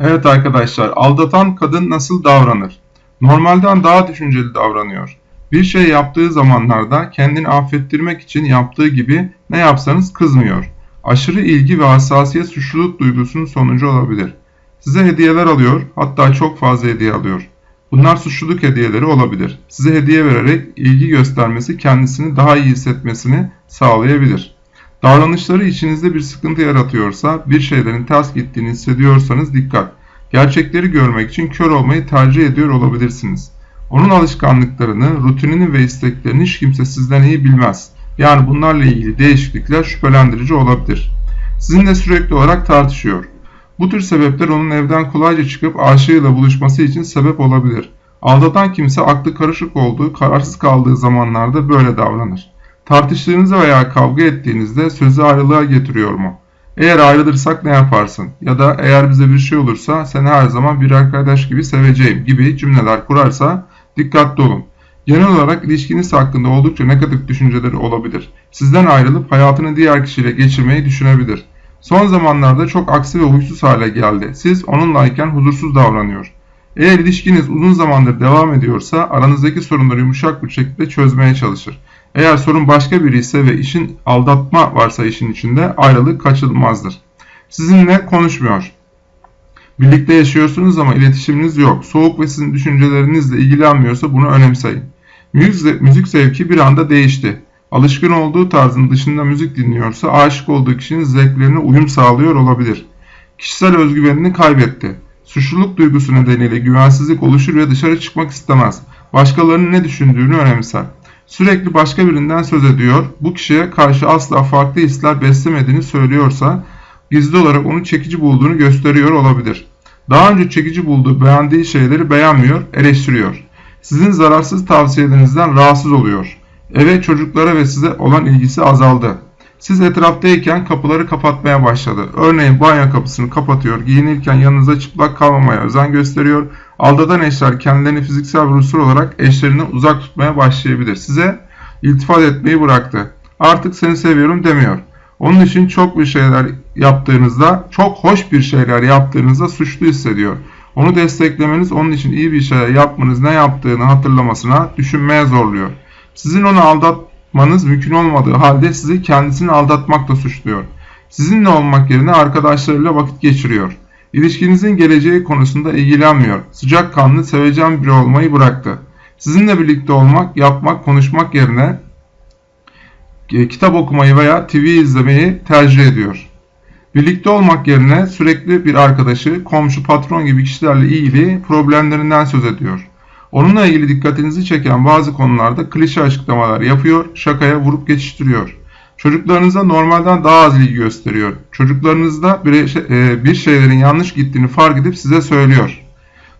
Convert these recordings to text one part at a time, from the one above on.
Evet arkadaşlar, aldatan kadın nasıl davranır? Normalden daha düşünceli davranıyor. Bir şey yaptığı zamanlarda kendini affettirmek için yaptığı gibi ne yapsanız kızmıyor. Aşırı ilgi ve hassasiyet suçluluk duygusunun sonucu olabilir. Size hediyeler alıyor, hatta çok fazla hediye alıyor. Bunlar suçluluk hediyeleri olabilir. Size hediye vererek ilgi göstermesi kendisini daha iyi hissetmesini sağlayabilir. Davranışları içinizde bir sıkıntı yaratıyorsa, bir şeylerin ters gittiğini hissediyorsanız dikkat. Gerçekleri görmek için kör olmayı tercih ediyor olabilirsiniz. Onun alışkanlıklarını, rutinini ve isteklerini hiç kimse sizden iyi bilmez. Yani bunlarla ilgili değişiklikler şüphelendirici olabilir. Sizinle sürekli olarak tartışıyor. Bu tür sebepler onun evden kolayca çıkıp aşığıyla buluşması için sebep olabilir. Aldatan kimse aklı karışık olduğu, kararsız kaldığı zamanlarda böyle davranır. Tartıştığınızda veya kavga ettiğinizde sözü ayrılığa getiriyor mu? Eğer ayrılırsak ne yaparsın? Ya da eğer bize bir şey olursa seni her zaman bir arkadaş gibi seveceğim gibi cümleler kurarsa dikkatli olun. Genel olarak ilişkiniz hakkında oldukça negatif düşünceleri olabilir. Sizden ayrılıp hayatını diğer kişiyle geçirmeyi düşünebilir. Son zamanlarda çok aksi ve huysuz hale geldi. Siz onunlayken huzursuz davranıyor. Eğer ilişkiniz uzun zamandır devam ediyorsa aranızdaki sorunları yumuşak bir şekilde çözmeye çalışır. Eğer sorun başka biri ise ve işin aldatma varsa işin içinde ayrılık kaçınılmazdır. Sizinle konuşmuyor. Birlikte yaşıyorsunuz ama iletişiminiz yok. Soğuk ve sizin düşüncelerinizle ilgilenmiyorsa bunu önemseyin. Müzik, müzik zevki bir anda değişti. Alışkın olduğu tarzın dışında müzik dinliyorsa aşık olduğu kişinin zevklerine uyum sağlıyor olabilir. Kişisel özgüvenini kaybetti. Suçluluk duygusu nedeniyle güvensizlik oluşur ve dışarı çıkmak istemez. Başkalarının ne düşündüğünü önemser. Sürekli başka birinden söz ediyor. Bu kişiye karşı asla farklı hisler beslemediğini söylüyorsa gizli olarak onu çekici bulduğunu gösteriyor olabilir. Daha önce çekici bulduğu beğendiği şeyleri beğenmiyor, eleştiriyor. Sizin zararsız tavsiyelerinizden rahatsız oluyor. Eve çocuklara ve size olan ilgisi azaldı. Siz etraftayken kapıları kapatmaya başladı. Örneğin banyo kapısını kapatıyor, giyinirken yanınıza çıplak kalmamaya özen gösteriyor. Aldatan eşler kendilerini fiziksel ve ruhsal olarak eşlerinden uzak tutmaya başlayabilir. Size iltifat etmeyi bıraktı. Artık seni seviyorum demiyor. Onun için çok bir şeyler yaptığınızda, çok hoş bir şeyler yaptığınızda suçlu hissediyor. Onu desteklemeniz onun için iyi bir şeyler yapmanız ne yaptığını hatırlamasına, düşünmeye zorluyor. Sizin onu aldatmanız mümkün olmadığı halde sizi kendisini aldatmakla suçluyor. Sizinle olmak yerine arkadaşlarıyla vakit geçiriyor. İlişkinizin geleceği konusunda ilgilenmiyor. Sıcakkanlı, sevecen biri olmayı bıraktı. Sizinle birlikte olmak, yapmak, konuşmak yerine e, kitap okumayı veya TV izlemeyi tercih ediyor. Birlikte olmak yerine sürekli bir arkadaşı, komşu, patron gibi kişilerle ilgili problemlerinden söz ediyor. Onunla ilgili dikkatinizi çeken bazı konularda klişe açıklamalar yapıyor, şakaya vurup geçiştiriyor. Çocuklarınıza normalden daha az ilgi gösteriyor. Çocuklarınızda e, bir şeylerin yanlış gittiğini fark edip size söylüyor.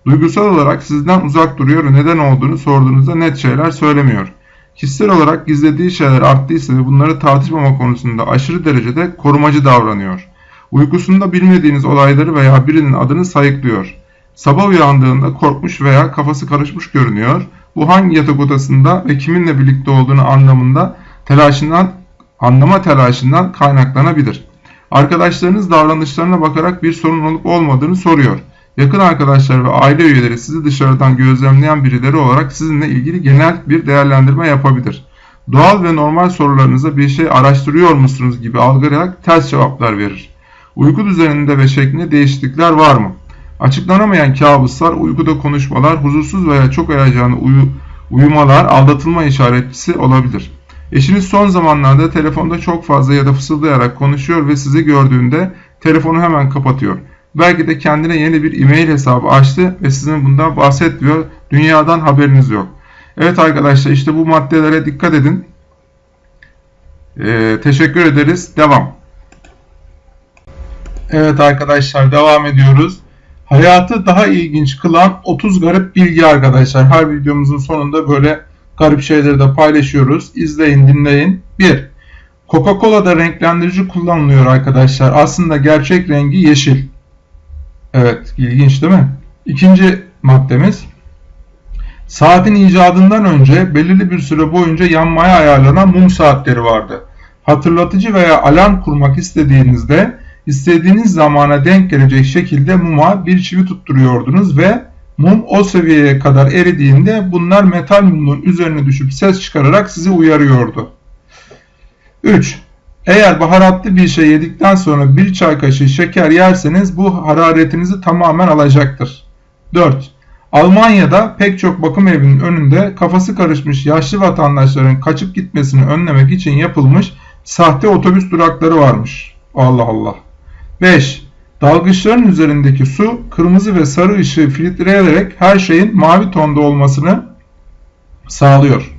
Duygusal olarak sizden uzak duruyor ve neden olduğunu sorduğunuzda net şeyler söylemiyor. Kişisel olarak gizlediği şeyler arttıysa ve bunları tartışmama konusunda aşırı derecede korumacı davranıyor. Uykusunda bilmediğiniz olayları veya birinin adını sayıklıyor. Sabah uyandığında korkmuş veya kafası karışmış görünüyor. Bu hangi yatak odasında ve kiminle birlikte olduğunu anlamında telaşından, anlama telaşından kaynaklanabilir. Arkadaşlarınız davranışlarına bakarak bir sorun olup olmadığını soruyor. Yakın arkadaşlar ve aile üyeleri sizi dışarıdan gözlemleyen birileri olarak sizinle ilgili genel bir değerlendirme yapabilir. Doğal ve normal sorularınıza bir şey araştırıyor musunuz gibi algılayarak ters cevaplar verir. Uyku düzeninde ve şeklinde değişiklikler var mı? Açıklanamayan kabuslar, uykuda konuşmalar, huzursuz veya çok heyecanlı uyu, uyumalar aldatılma işaretçisi olabilir. Eşiniz son zamanlarda telefonda çok fazla ya da fısıldayarak konuşuyor ve sizi gördüğünde telefonu hemen kapatıyor. Belki de kendine yeni bir e-mail hesabı açtı ve sizin bundan bahsetmiyor. Dünyadan haberiniz yok. Evet arkadaşlar işte bu maddelere dikkat edin. Ee, teşekkür ederiz. Devam. Evet arkadaşlar devam ediyoruz. Hayatı daha ilginç kılan 30 garip bilgi arkadaşlar. Her videomuzun sonunda böyle garip şeyleri de paylaşıyoruz. İzleyin dinleyin. 1. Coca-Cola'da renklendirici kullanılıyor arkadaşlar. Aslında gerçek rengi yeşil. Evet ilginç değil mi? İkinci maddemiz. Saatin icadından önce belirli bir süre boyunca yanmaya ayarlanan mum saatleri vardı. Hatırlatıcı veya alarm kurmak istediğinizde istediğiniz zamana denk gelecek şekilde muma bir çivi tutturuyordunuz ve mum o seviyeye kadar eridiğinde bunlar metal mumun üzerine düşüp ses çıkararak sizi uyarıyordu. 3. Eğer baharatlı bir şey yedikten sonra bir çay kaşığı şeker yerseniz bu hararetinizi tamamen alacaktır. 4. Almanya'da pek çok bakım evinin önünde kafası karışmış yaşlı vatandaşların kaçıp gitmesini önlemek için yapılmış sahte otobüs durakları varmış. Allah Allah. 5. Dalgıçların üzerindeki su kırmızı ve sarı ışığı filtreleyerek her şeyin mavi tonda olmasını sağlıyor.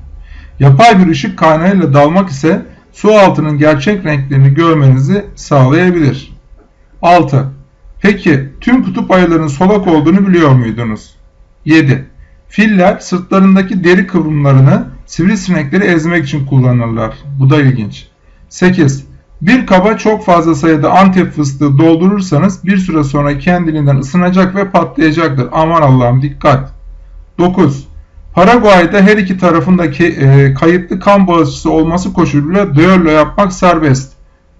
Yapay bir ışık kaynağıyla dalmak ise su altının gerçek renklerini görmenizi sağlayabilir. 6. Peki tüm kutup ayılarının solak olduğunu biliyor muydunuz? 7. Filler sırtlarındaki deri kıvrımlarını sivrisinekleri ezmek için kullanırlar. Bu da ilginç. 8. Bir kaba çok fazla sayıda antep fıstığı doldurursanız bir süre sonra kendiliğinden ısınacak ve patlayacaktır. Aman Allah'ım dikkat. 9. Paraguay'da her iki tarafındaki e, kayıtlı kan bağışçısı olması koşuluyla düello yapmak serbest.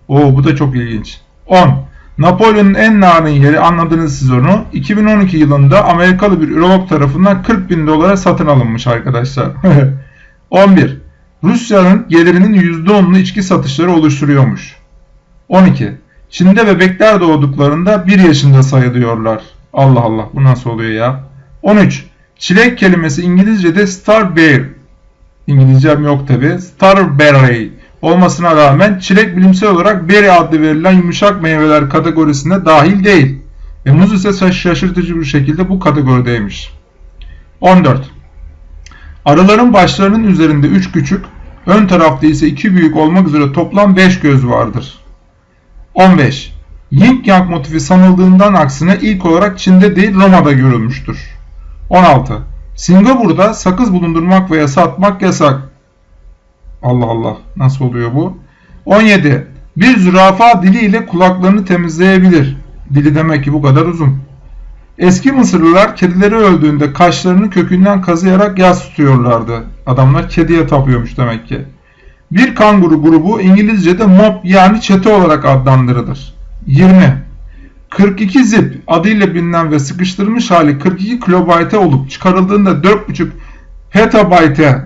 Oo bu da çok ilginç. 10. Napolyon'un en narin yeri anladınız siz onu. 2012 yılında Amerikalı bir ürolog tarafından 40 bin dolara satın alınmış arkadaşlar. 11. Rusya'nın gelirinin %10'unu içki satışları oluşturuyormuş. 12. Çin'de bebekler doğduklarında 1 yaşında sayılıyorlar. Allah Allah bu nasıl oluyor ya? 13. Çilek kelimesi İngilizce'de starberry. İngilizcem yok tabi. Starberry olmasına rağmen çilek bilimsel olarak berry adlı verilen yumuşak meyveler kategorisine dahil değil. Ve muz ise şaşırtıcı bir şekilde bu kategorideymiş. 14. Arıların başlarının üzerinde 3 küçük, ön tarafta ise 2 büyük olmak üzere toplam 5 göz vardır. 15. Yin Yang motifi sanıldığından aksine ilk olarak Çin'de değil Roma'da görülmüştür. 16. Singapur'da sakız bulundurmak veya satmak yasak. Allah Allah nasıl oluyor bu? 17. Bir zürafa diliyle kulaklarını temizleyebilir. Dili demek ki bu kadar uzun. Eski Mısırlılar kedileri öldüğünde kaşlarını kökünden kazıyarak yas tutuyorlardı. Adamlar kediye tapıyormuş demek ki. Bir kanguru grubu İngilizce'de mob yani çete olarak adlandırılır. 20. 42 zip adıyla bilinen ve sıkıştırılmış hali 42 kilobayte olup çıkarıldığında 4.5 petabayte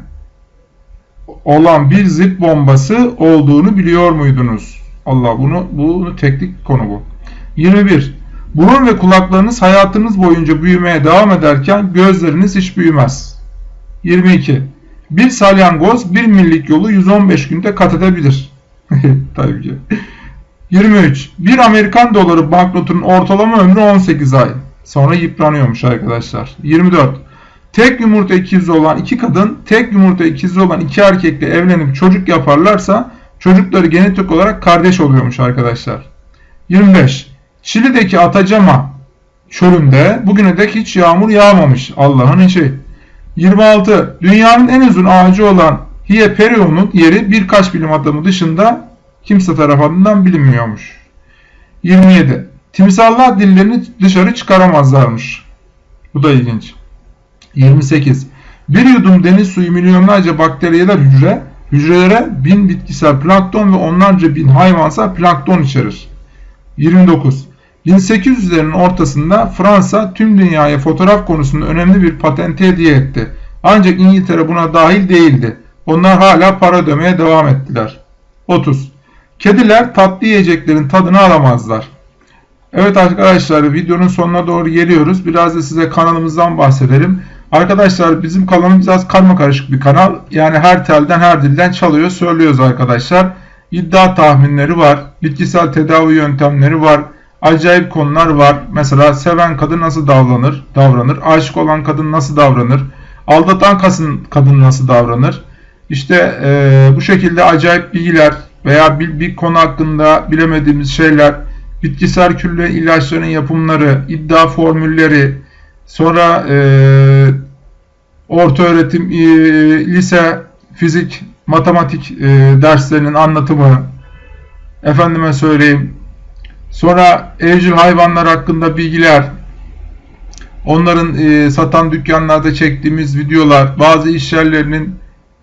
olan bir zip bombası olduğunu biliyor muydunuz? Allah bunu bunu teknik konu bu. 21. Burun ve kulaklarınız hayatınız boyunca büyümeye devam ederken gözleriniz hiç büyümez. 22. Bir salyangoz bir millik yolu 115 günde kat edebilir. Tabii ki. 23. Bir Amerikan doları banknotunun ortalama ömrü 18 ay. Sonra yıpranıyormuş arkadaşlar. 24. Tek yumurta ikizi olan iki kadın, tek yumurta ikizi olan iki erkekle evlenip çocuk yaparlarsa çocukları genetik olarak kardeş oluyormuş arkadaşlar. 25. Şili'deki Atacama çölünde bugüne dek hiç yağmur yağmamış. Allah'ın işi. 26. Dünyanın en uzun ağacı olan Hieperion'un yeri birkaç bilim adamı dışında kimse tarafından bilinmiyormuş. 27. Timsallar dillerini dışarı çıkaramazlarmış. Bu da ilginç. 28. Bir yudum deniz suyu milyonlarca bakteriyeler hücre, hücrelere bin bitkisel plankton ve onlarca bin hayvansal plankton içerir. 29. 1800'lerin ortasında Fransa tüm dünyaya fotoğraf konusunda önemli bir patente hediye etti. Ancak İngiltere buna dahil değildi. Onlar hala para ödemeye devam ettiler. 30. Kediler tatlı yiyeceklerin tadını alamazlar. Evet arkadaşlar videonun sonuna doğru geliyoruz. Biraz da size kanalımızdan bahsedelim. Arkadaşlar bizim kanalımız biraz karma karışık bir kanal. Yani her telden her dilden çalıyor söylüyoruz arkadaşlar. İddia tahminleri var. Bitkisel tedavi yöntemleri var. Acayip konular var. Mesela seven kadın nasıl davranır? Davranır. Aşık olan kadın nasıl davranır? Aldatan kadın, nasıl davranır? İşte e, bu şekilde acayip bilgiler veya bir, bir konu hakkında bilemediğimiz şeyler, bitkisel külle ilaçların yapımları, iddia formülleri, sonra e, orta öğretim, e, lise, fizik, matematik e, derslerinin anlatımı, efendime söyleyeyim, sonra evcil hayvanlar hakkında bilgiler, onların e, satan dükkanlarda çektiğimiz videolar, bazı iş yerlerinin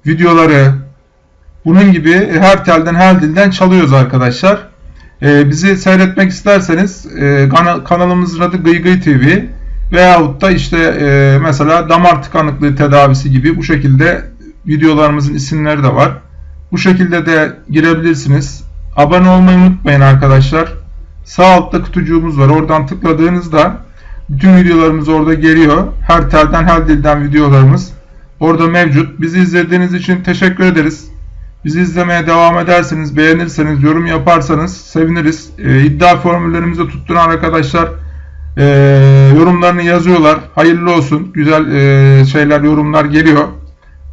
videoları, bunun gibi her telden her dilden çalıyoruz arkadaşlar. E, bizi seyretmek isterseniz e, kana- kanalımızın adı Gıy Gıy TV veyahut da işte e, mesela damar tıkanıklığı tedavisi gibi bu şekilde videolarımızın isimleri de var. Bu şekilde de girebilirsiniz. Abone olmayı unutmayın arkadaşlar. Sağ altta kutucuğumuz var. Oradan tıkladığınızda bütün videolarımız orada geliyor. Her telden her dilden videolarımız orada mevcut. Bizi izlediğiniz için teşekkür ederiz. Bizi izlemeye devam ederseniz, beğenirseniz, yorum yaparsanız seviniriz. Ee, iddia formüllerimizi tutturan arkadaşlar e, yorumlarını yazıyorlar. Hayırlı olsun. Güzel e, şeyler, yorumlar geliyor.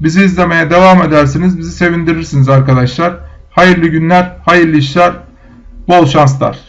Bizi izlemeye devam edersiniz. Bizi sevindirirsiniz arkadaşlar. Hayırlı günler, hayırlı işler, bol şanslar.